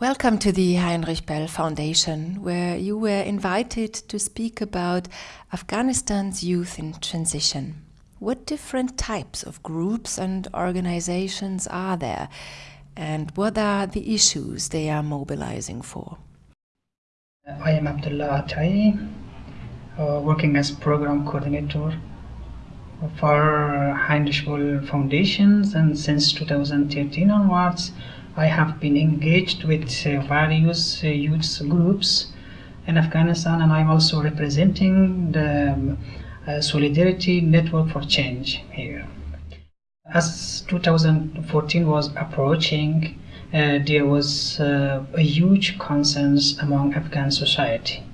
Welcome to the Heinrich Böll Foundation, where you were invited to speak about Afghanistan's youth in transition. What different types of groups and organizations are there, and what are the issues they are mobilizing for? I am Abdullah Atai, uh, working as program coordinator for Heinrich Böll Foundations, and since 2013 onwards, I have been engaged with uh, various uh, youth groups in Afghanistan and I'm also representing the um, uh, Solidarity Network for Change here. As 2014 was approaching, uh, there was uh, a huge consensus among Afghan society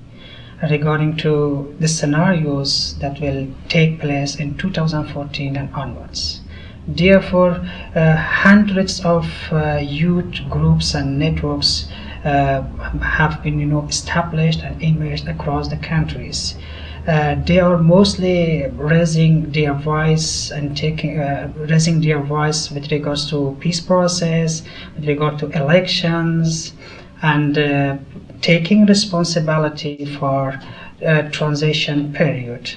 regarding to the scenarios that will take place in 2014 and onwards. Therefore, uh, hundreds of uh, youth groups and networks uh, have been, you know, established and emerged across the countries. Uh, they are mostly raising their voice and taking uh, raising their voice with regards to peace process, with regard to elections, and uh, taking responsibility for transition period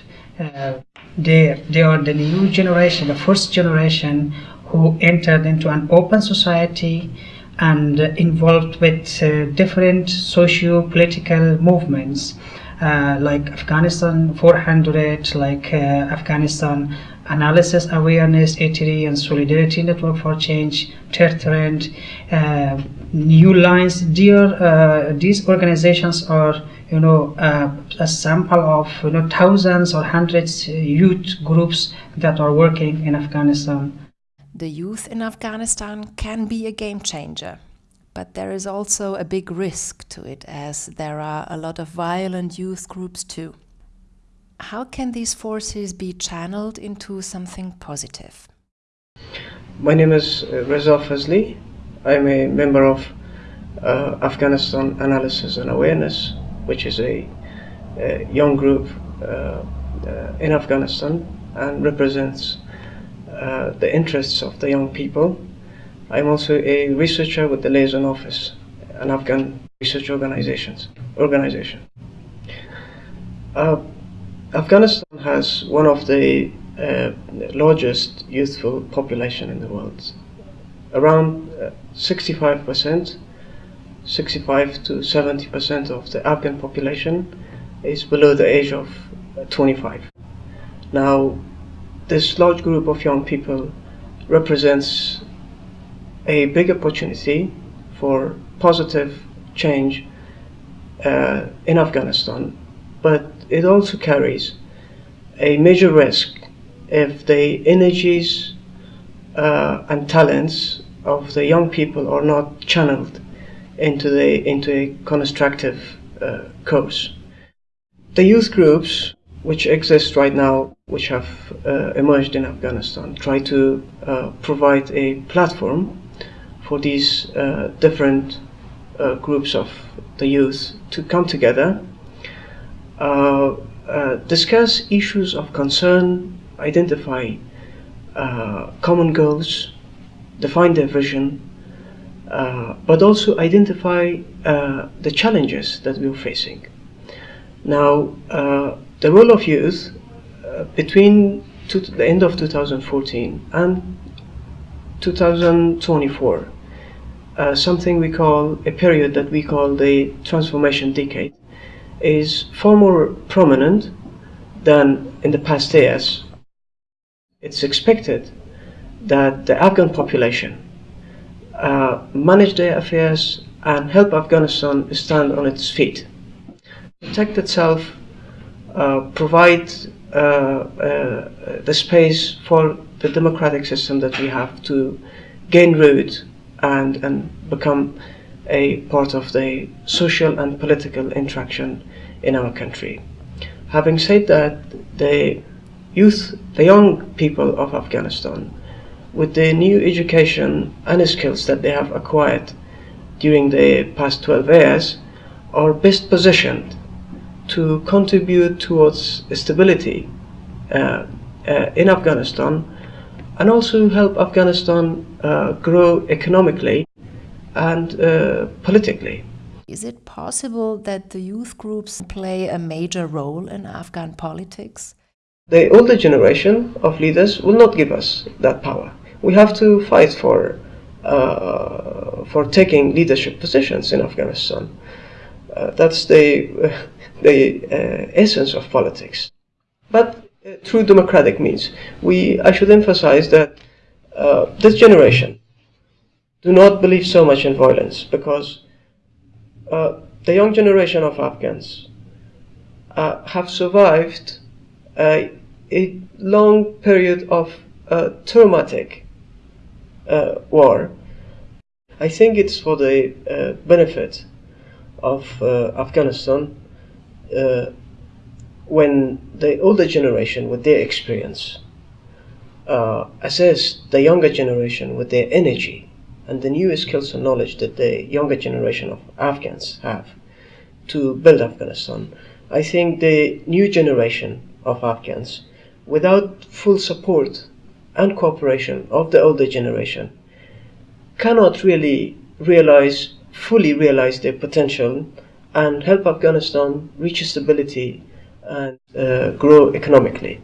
they, they are the new generation, the first generation who entered into an open society and involved with uh, different socio-political movements uh, like Afghanistan 400, like uh, Afghanistan Analysis Awareness, A3 and Solidarity Network for Change, Tertrend, uh, New Lines. Dear, uh, these organizations are you know uh, a sample of you know thousands or hundreds youth groups that are working in Afghanistan. The youth in Afghanistan can be a game changer, but there is also a big risk to it as there are a lot of violent youth groups too. How can these forces be channeled into something positive? My name is uh, Reza Fazli. I'm a member of uh, Afghanistan Analysis and Awareness which is a, a young group uh, uh, in Afghanistan and represents uh, the interests of the young people. I'm also a researcher with the Liaison Office, an Afghan research organizations, organization. Uh, Afghanistan has one of the uh, largest youthful population in the world. Around 65% 65 to 70 percent of the Afghan population is below the age of 25. Now, this large group of young people represents a big opportunity for positive change uh, in Afghanistan, but it also carries a major risk if the energies uh, and talents of the young people are not channeled into the into a constructive uh, course. The youth groups which exist right now, which have uh, emerged in Afghanistan, try to uh, provide a platform for these uh, different uh, groups of the youth to come together, uh, discuss issues of concern, identify common goals, define their vision, uh, but also identify uh, the challenges that we're facing. Now, uh, the role of youth uh, between the end of 2014 and 2024, uh, something we call a period that we call the transformation decade, is far more prominent than in the past years. It's expected that the Afghan population uh, manage their affairs and help Afghanistan stand on its feet. Protect itself, uh, provide uh, uh, the space for the democratic system that we have to gain root and, and become a part of the social and political interaction in our country. Having said that, the youth, the young people of Afghanistan with the new education and skills that they have acquired during the past 12 years are best positioned to contribute towards stability uh, uh, in Afghanistan and also help Afghanistan uh, grow economically and uh, politically. Is it possible that the youth groups play a major role in Afghan politics? The older generation of leaders will not give us that power. We have to fight for uh, for taking leadership positions in Afghanistan. Uh, that's the the uh, essence of politics. But uh, through democratic means, we I should emphasize that uh, this generation do not believe so much in violence because uh, the young generation of Afghans uh, have survived a, a, long period of uh, traumatic uh, war. I think it's for the uh, benefit of uh, Afghanistan when the older generation, with their experience, assess the younger generation with their energy and the new skills and knowledge that the younger generation of Afghans have to build Afghanistan. I think the new generation of Afghans, without full support and cooperation of the older generation, cannot really realize, fully realize their potential and help Afghanistan reach stability and uh, grow economically.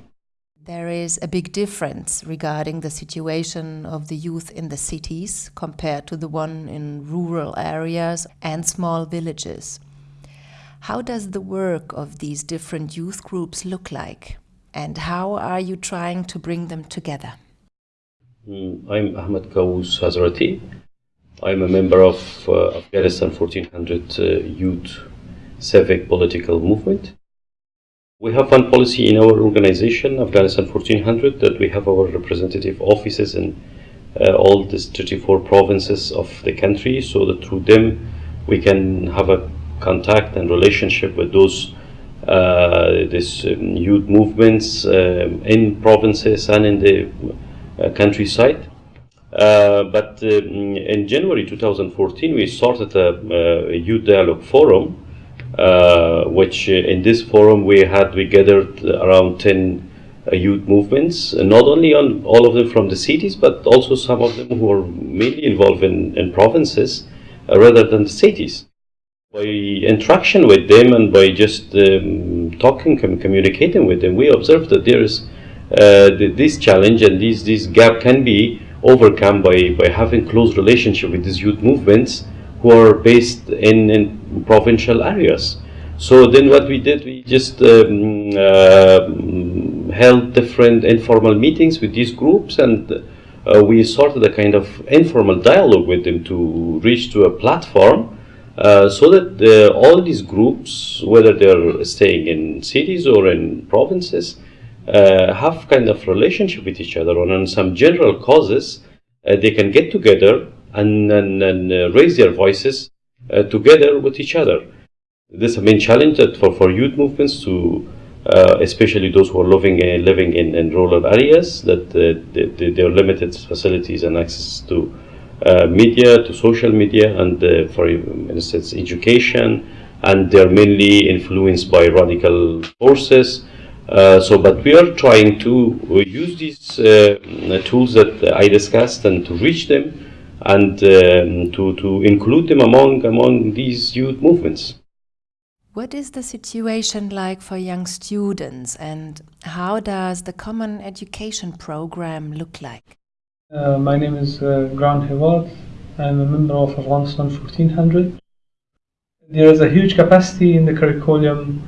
There is a big difference regarding the situation of the youth in the cities compared to the one in rural areas and small villages. How does the work of these different youth groups look like? And how are you trying to bring them together? Mm, I'm Ahmed Kaous Hazrati. I'm a member of uh, Afghanistan 1400 uh, Youth Civic Political Movement. We have one policy in our organization, Afghanistan 1400, that we have our representative offices in uh, all the 34 provinces of the country, so that through them we can have a contact and relationship with those uh, um, youth movements um, in provinces and in the uh, countryside. Uh, but um, in January 2014, we started a, a youth dialogue forum uh, which uh, in this forum we had we gathered around 10 uh, youth movements, not only on all of them from the cities, but also some of them who are mainly involved in, in provinces rather than the cities. By interaction with them and by just um, talking and communicating with them, we observed that there is uh, this challenge and this, this gap can be overcome by, by having close relationship with these youth movements who are based in, in provincial areas. So then what we did, we just um, uh, held different informal meetings with these groups and uh, we started a kind of informal dialogue with them to reach to a platform uh, so that uh, all these groups, whether they're staying in cities or in provinces, uh, have kind of relationship with each other and on some general causes. Uh, they can get together and, and, and uh, raise their voices uh, together with each other. This is a main challenge that for, for youth movements to, especially those who are living, living in, in rural areas, that they, they are limited facilities and access to media, to social media, and uh, for instance, education, and they're mainly influenced by radical forces. Uh, so, but we are trying to use these tools that I discussed and to reach them and um, to, to include them among, among these youth movements. What is the situation like for young students and how does the Common Education Program look like? Uh, my name is uh, Gran Hevad. I'm a member of Afghanistan 1400. There is a huge capacity in the curriculum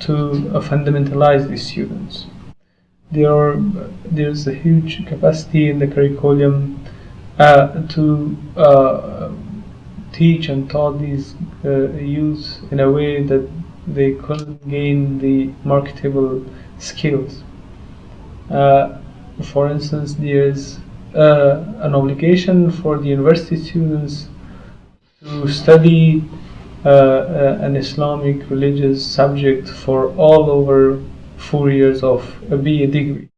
to uh, fundamentalize these students. There are, there's a huge capacity in the curriculum uh, to uh, teach and taught these youth in a way that they couldn't gain the marketable skills. for instance, there's an obligation for the university students to study uh, an Islamic religious subject for all over four years of a BA degree.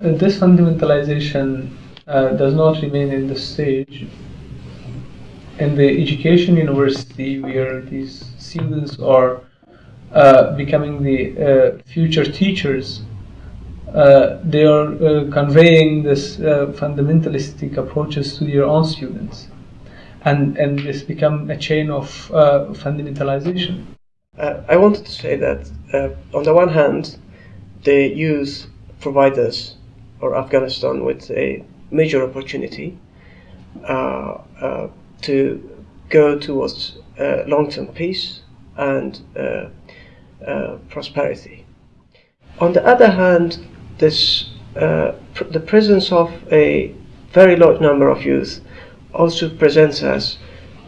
Uh, this fundamentalization uh, does not remain in the stage. In the education university, where these students are uh, becoming the uh, future teachers, uh, they are uh, conveying this uh, fundamentalistic approaches to their own students. and and this become a chain of uh, fundamentalization. Uh, I wanted to say that uh, on the one hand, the youth providers or Afghanistan with a major opportunity uh, uh, to go towards uh, long-term peace and prosperity. On the other hand, this pr the presence of a very large number of youth also presents us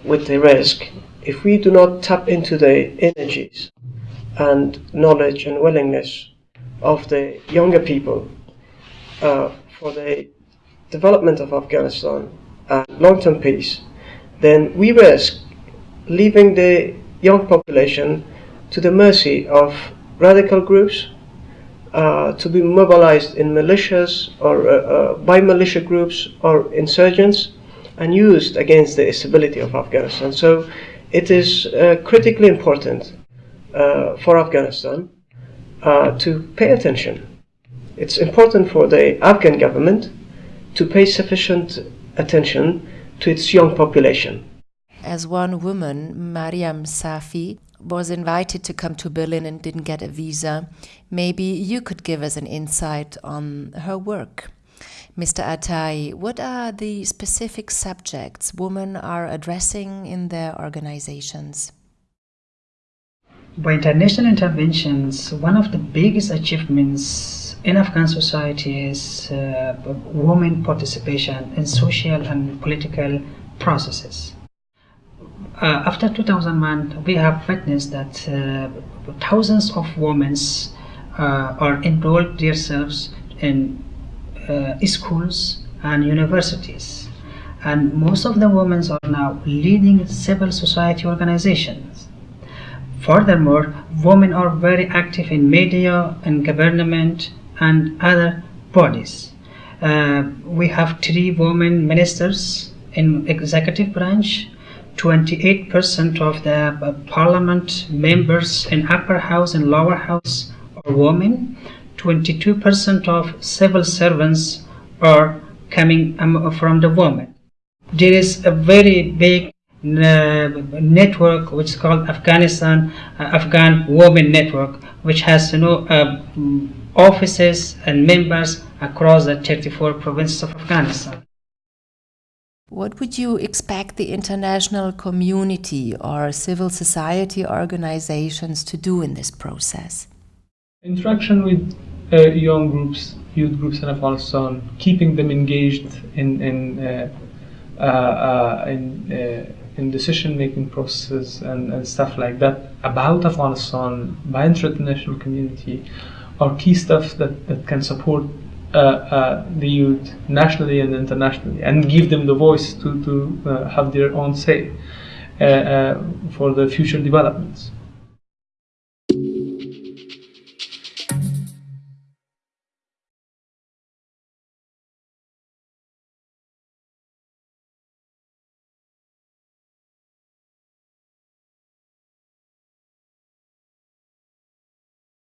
with a risk if we do not tap into the energies and knowledge and willingness of the younger people uh, for the development of Afghanistan and long-term peace, then we risk leaving the young population to the mercy of radical groups uh, to be mobilized in militias or uh, uh, by militia groups or insurgents and used against the stability of Afghanistan. So it is uh, critically important for Afghanistan to pay attention. It's important for the Afghan government to pay sufficient attention to its young population. As one woman, Mariam Safi, was invited to come to Berlin and didn't get a visa, maybe you could give us an insight on her work. Mr. Atai, what are the specific subjects women are addressing in their organizations? By international interventions, one of the biggest achievements in Afghan society is uh, women participation in social and political processes. Uh, after 2001, we have witnessed that uh, thousands of women uh, are enrolled themselves in uh, schools and universities and most of the women are now leading civil society organizations. Furthermore, women are very active in media and government and other bodies. Uh, we have three women ministers in executive branch 28% of the uh, parliament members in upper house and lower house are women 22% of civil servants are coming um, from the women. There is a very big uh, network which is called Afghanistan uh, Afghan Women Network, which has you know uh, offices and members across the 34 provinces of Afghanistan. What would you expect the international community or civil society organizations to do in this process? Interaction with uh, young groups, youth groups in Afghanistan, keeping them engaged in in uh, uh, uh in, uh, in decision-making processes and, and stuff like that about Afghanistan by international community are key stuff that, that can support Uh, uh, the youth nationally and internationally and give them the voice to, to uh, have their own say for the future developments.